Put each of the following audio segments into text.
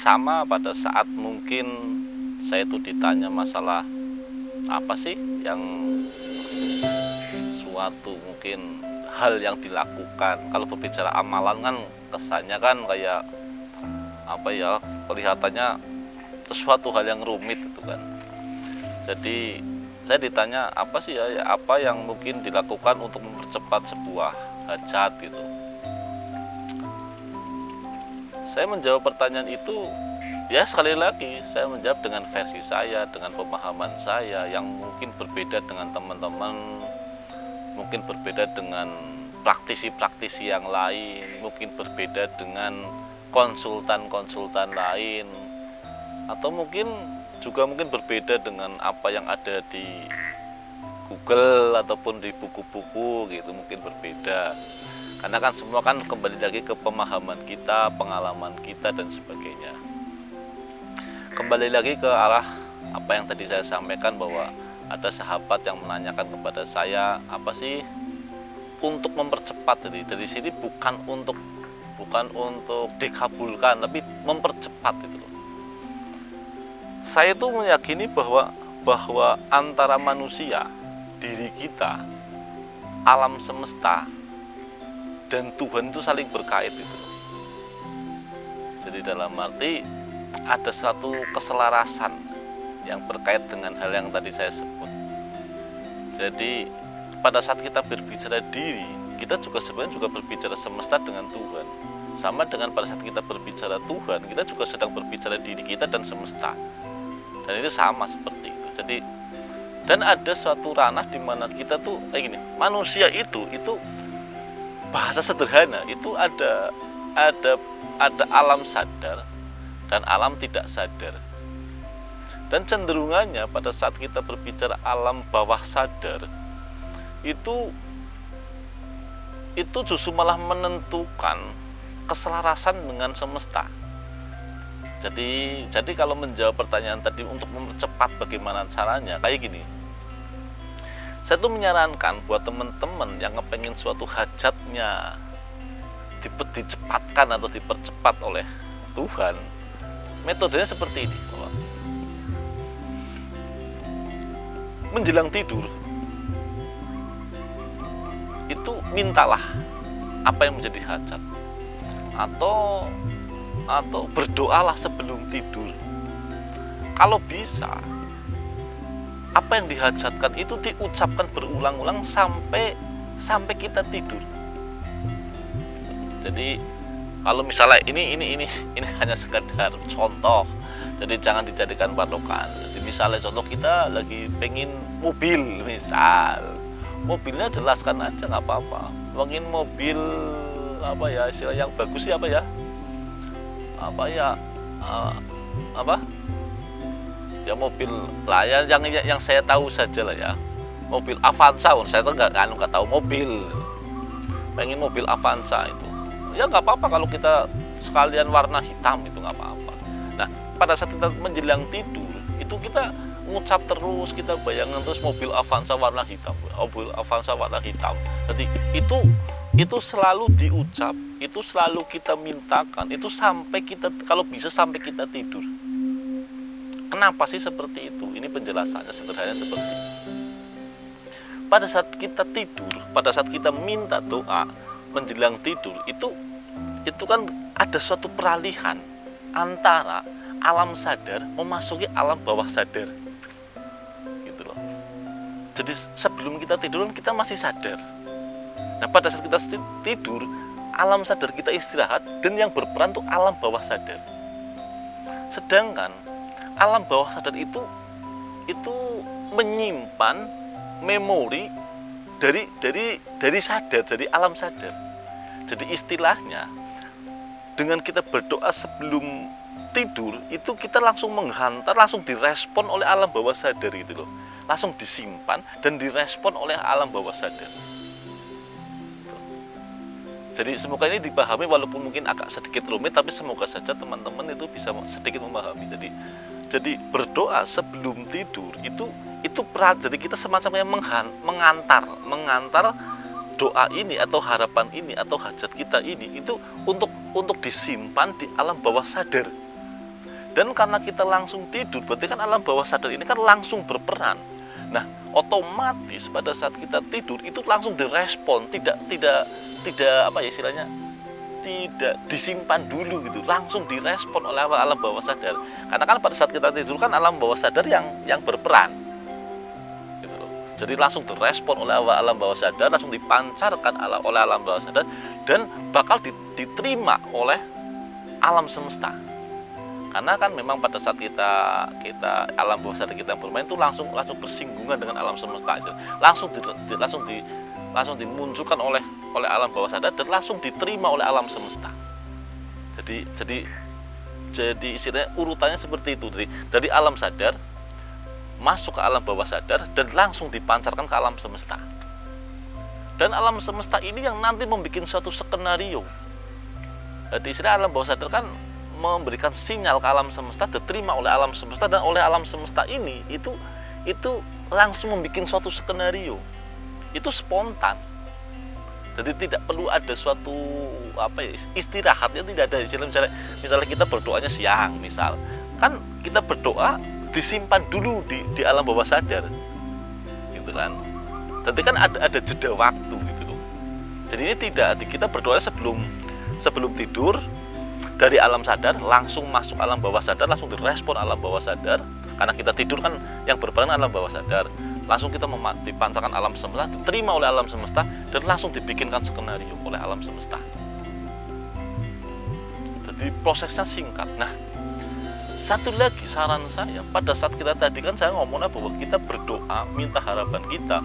sama pada saat mungkin saya itu ditanya masalah apa sih yang suatu mungkin hal yang dilakukan. Kalau berbicara amalan kan kesannya kan kayak apa ya kelihatannya sesuatu hal yang rumit itu kan. Jadi saya ditanya apa sih ya, ya apa yang mungkin dilakukan untuk mempercepat sebuah hajat gitu saya menjawab pertanyaan itu ya sekali lagi saya menjawab dengan versi saya dengan pemahaman saya yang mungkin berbeda dengan teman-teman mungkin berbeda dengan praktisi-praktisi yang lain mungkin berbeda dengan konsultan-konsultan lain atau mungkin juga mungkin berbeda dengan apa yang ada di Google ataupun di buku-buku gitu mungkin berbeda karena kan semua kan kembali lagi ke pemahaman kita, pengalaman kita dan sebagainya. Kembali lagi ke arah apa yang tadi saya sampaikan bahwa ada sahabat yang menanyakan kepada saya apa sih untuk mempercepat jadi dari sini bukan untuk bukan untuk dikabulkan tapi mempercepat itu Saya tuh meyakini bahwa bahwa antara manusia, diri kita, alam semesta dan Tuhan itu saling berkait itu. Jadi dalam arti ada satu keselarasan yang berkait dengan hal yang tadi saya sebut. Jadi pada saat kita berbicara diri, kita juga sebenarnya juga berbicara semesta dengan Tuhan. Sama dengan pada saat kita berbicara Tuhan, kita juga sedang berbicara diri kita dan semesta. Dan itu sama seperti itu. Jadi dan ada suatu ranah di mana kita tuh kayak gini, manusia itu itu bahasa sederhana itu ada ada ada alam sadar dan alam tidak sadar. Dan cenderungannya pada saat kita berbicara alam bawah sadar itu itu justru malah menentukan keselarasan dengan semesta. Jadi jadi kalau menjawab pertanyaan tadi untuk mempercepat bagaimana caranya kayak gini saya tuh menyarankan buat teman-teman yang ngepengen suatu hajatnya dicepatkan atau dipercepat oleh Tuhan metodenya seperti ini. Menjelang tidur itu mintalah apa yang menjadi hajat. Atau atau berdoalah sebelum tidur. Kalau bisa apa yang dihajatkan itu diucapkan berulang-ulang sampai sampai kita tidur. Jadi kalau misalnya ini ini ini ini hanya sekedar contoh, jadi jangan dijadikan patokan. Jadi misalnya contoh kita lagi pengen mobil misal, mobilnya jelaskan aja nggak apa-apa. Pengen mobil apa ya istilah yang bagus sih apa ya? Apa ya? Uh, apa? Ya mobil lah ya yang yang saya tahu saja lah ya. Mobil Avanza saya tuh nggak kan nggak tahu mobil. Pengen mobil Avanza itu. Ya nggak apa-apa kalau kita sekalian warna hitam itu nggak apa-apa. Nah pada saat kita menjelang tidur itu kita ngucap terus kita bayangkan terus mobil Avanza warna hitam mobil Avanza warna hitam. Jadi itu itu selalu diucap itu selalu kita mintakan itu sampai kita kalau bisa sampai kita tidur Kenapa sih seperti itu? Ini penjelasannya sederhana seperti itu. Pada saat kita tidur, pada saat kita minta doa menjelang tidur, itu itu kan ada suatu peralihan antara alam sadar memasuki alam bawah sadar. Gitu loh. Jadi sebelum kita tidur kita masih sadar. Nah, pada saat kita tidur, alam sadar kita istirahat dan yang berperan tuh alam bawah sadar. Sedangkan alam bawah sadar itu itu menyimpan memori dari dari dari sadar dari alam sadar. Jadi istilahnya dengan kita berdoa sebelum tidur itu kita langsung menghantar langsung direspon oleh alam bawah sadar itu loh. Langsung disimpan dan direspon oleh alam bawah sadar. Jadi semoga ini dipahami walaupun mungkin agak sedikit rumit tapi semoga saja teman-teman itu bisa sedikit memahami. Jadi jadi berdoa sebelum tidur itu itu jadi kita semacam yang mengantar mengantar doa ini atau harapan ini atau hajat kita ini itu untuk untuk disimpan di alam bawah sadar. Dan karena kita langsung tidur berarti kan alam bawah sadar ini kan langsung berperan. Nah otomatis pada saat kita tidur itu langsung direspon tidak tidak tidak apa ya istilahnya tidak disimpan dulu gitu langsung direspon oleh alam bawah sadar. Karena kan pada saat kita tidur kan alam bawah sadar yang yang berperan. Gitu jadi langsung direspon oleh alam bawah sadar langsung dipancarkan oleh alam bawah sadar dan bakal diterima oleh alam semesta. Karena kan memang pada saat kita kita alam bawah sadar kita bermain itu langsung langsung bersinggungan dengan alam semesta itu langsung di, langsung di langsung dimunculkan oleh oleh alam bawah sadar dan langsung diterima oleh alam semesta. Jadi jadi jadi istilahnya urutannya seperti itu. Dari dari alam sadar masuk ke alam bawah sadar dan langsung dipancarkan ke alam semesta. Dan alam semesta ini yang nanti membuat suatu skenario. Jadi istilah alam bawah sadar kan memberikan sinyal ke alam semesta diterima oleh alam semesta dan oleh alam semesta ini itu itu langsung membuat suatu skenario. Itu spontan jadi tidak perlu ada suatu apa ya istirahatnya tidak ada. Istilah misalnya misalnya kita berdoanya siang misal. Kan kita berdoa disimpan dulu di, di alam bawah sadar. Gitu kan. Jadi kan ada ada jeda waktu gitu. Loh jadi ini tidak kita berdoa sebelum sebelum tidur dari alam sadar langsung masuk alam bawah sadar langsung direspon alam bawah sadar. Karena kita tidur kan yang berperan alam bawah sadar langsung kita dipancarkan alam semesta diterima oleh alam semesta dan langsung dibikinkan skenario oleh alam semesta. Jadi prosesnya singkat. Nah satu lagi saran saya pada saat kita tadi kan saya ngomongnya bahwa kita berdoa minta harapan kita.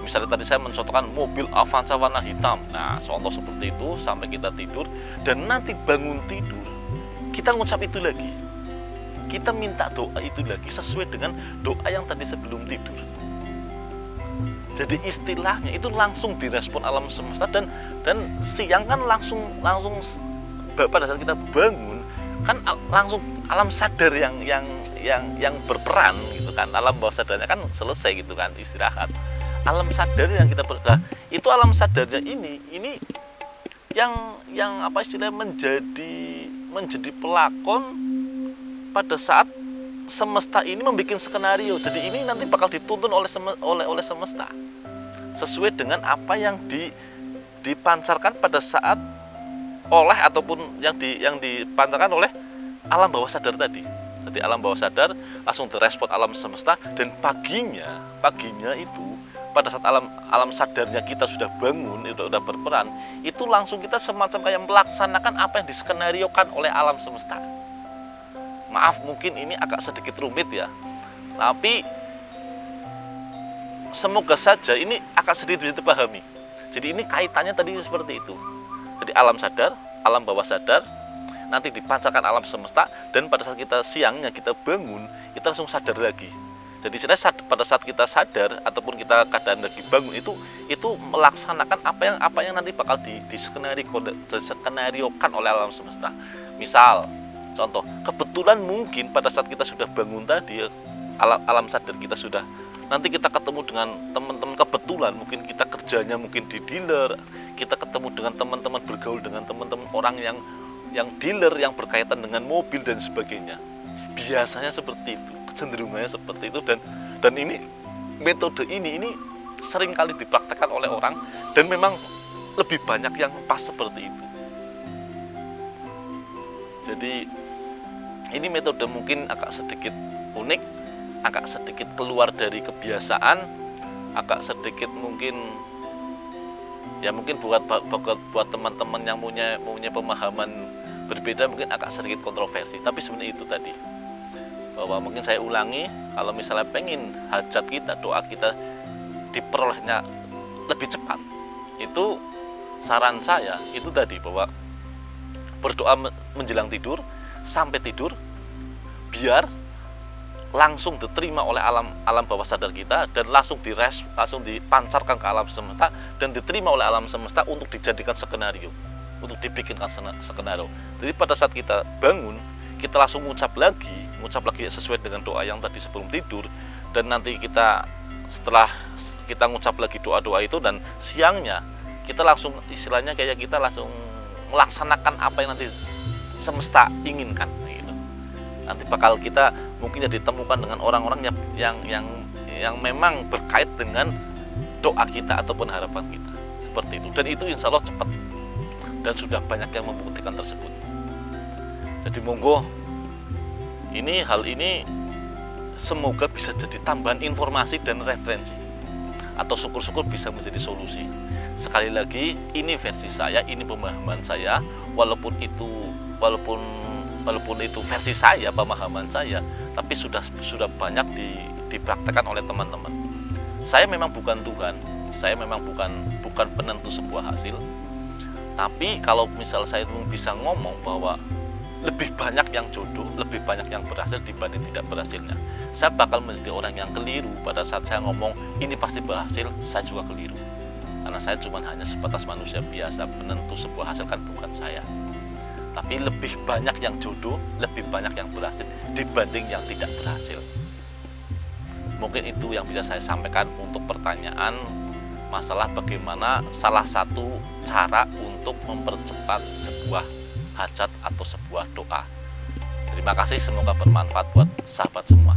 Misalnya tadi saya mencontohkan mobil Avanza warna hitam. Nah contoh seperti itu sampai kita tidur dan nanti bangun tidur kita ngucap itu lagi. Kita minta doa itu lagi sesuai dengan doa yang tadi sebelum tidur jadi istilahnya itu langsung direspon alam semesta dan dan siang kan langsung langsung pada saat kita bangun kan langsung alam sadar yang yang yang yang berperan gitu kan. Alam bawah sadarnya kan selesai gitu kan istirahat. Alam sadar yang kita nah, itu alam sadarnya ini ini yang yang apa istilahnya menjadi menjadi pelakon pada saat semesta ini membuat skenario. Jadi ini nanti bakal dituntun oleh oleh oleh semesta. Sesuai dengan apa yang di dipancarkan pada saat oleh ataupun yang di yang dipancarkan oleh alam bawah sadar tadi. Jadi alam bawah sadar langsung direspon alam semesta dan paginya paginya itu pada saat alam alam sadarnya kita sudah bangun itu sudah berperan itu langsung kita semacam kayak melaksanakan apa yang diskenariokan oleh alam semesta maaf mungkin ini agak sedikit rumit ya. Tapi semoga saja ini agak sedikit bisa dipahami. Jadi ini kaitannya tadi seperti itu. Jadi alam sadar alam bawah sadar nanti dipancarkan alam semesta dan pada saat kita siangnya kita bangun kita langsung sadar lagi. Jadi sebenarnya pada saat kita sadar ataupun kita keadaan lagi bangun itu itu melaksanakan apa yang apa yang nanti bakal di, di skenariokan oleh alam semesta. Misal, contoh, kebetulan mungkin pada saat kita sudah bangun tadi alam, alam sadar kita sudah nanti kita ketemu dengan teman-teman kebetulan. Mungkin kita kerjanya mungkin di dealer kita ketemu dengan teman-teman bergaul dengan teman-teman orang yang yang dealer yang berkaitan dengan mobil dan sebagainya. Biasanya seperti itu kecenderungannya seperti itu. Dan dan ini metode ini ini sering kali dipraktekkan oleh orang. Dan memang lebih banyak yang pas seperti itu jadi ini metode mungkin agak sedikit unik agak sedikit keluar dari kebiasaan agak sedikit mungkin ya mungkin buat buat buat teman-teman yang punya punya pemahaman berbeda mungkin agak sedikit kontroversi. Tapi sebenarnya itu tadi bahwa mungkin saya ulangi kalau misalnya pengen hajat kita doa kita diperolehnya lebih cepat itu saran saya itu tadi bahwa berdoa menjelang tidur sampai tidur biar langsung diterima oleh alam alam bawah sadar kita dan langsung dires langsung dipancarkan ke alam semesta dan diterima oleh alam semesta untuk dijadikan skenario untuk dibikinkan skenario. Jadi pada saat kita bangun kita langsung mengucap lagi mengucap lagi sesuai dengan doa yang tadi sebelum tidur dan nanti kita setelah kita mengucap lagi doa-doa itu dan siangnya kita langsung istilahnya kayak kita langsung melaksanakan apa yang nanti semesta inginkan gitu. nanti bakal kita mungkin ditemukan dengan orang-orang yang yang yang yang memang berkait dengan doa kita ataupun harapan kita. Seperti itu. Dan itu insya Allah cepat. Dan sudah banyak yang membuktikan tersebut. Jadi monggo ini hal ini semoga bisa jadi tambahan informasi dan referensi. Atau syukur-syukur bisa menjadi solusi sekali lagi ini versi saya ini pemahaman saya walaupun itu walaupun walaupun itu versi saya pemahaman saya tapi sudah sudah banyak di, dipraktekkan oleh teman-teman saya memang bukan Tuhan saya memang bukan bukan penentu sebuah hasil tapi kalau misal saya bisa ngomong bahwa lebih banyak yang jodoh, lebih banyak yang berhasil dibanding tidak berhasilnya. Saya bakal menjadi orang yang keliru pada saat saya ngomong ini pasti berhasil, saya juga keliru. Karena saya cuma hanya sebatas manusia biasa, penentu sebuah hasil kan bukan saya tapi lebih banyak yang jodoh, lebih banyak yang berhasil dibanding yang tidak berhasil. Mungkin itu yang bisa saya sampaikan untuk pertanyaan masalah bagaimana salah satu cara untuk mempercepat sebuah hajat atau sebuah doa. Terima kasih, semoga bermanfaat buat sahabat semua.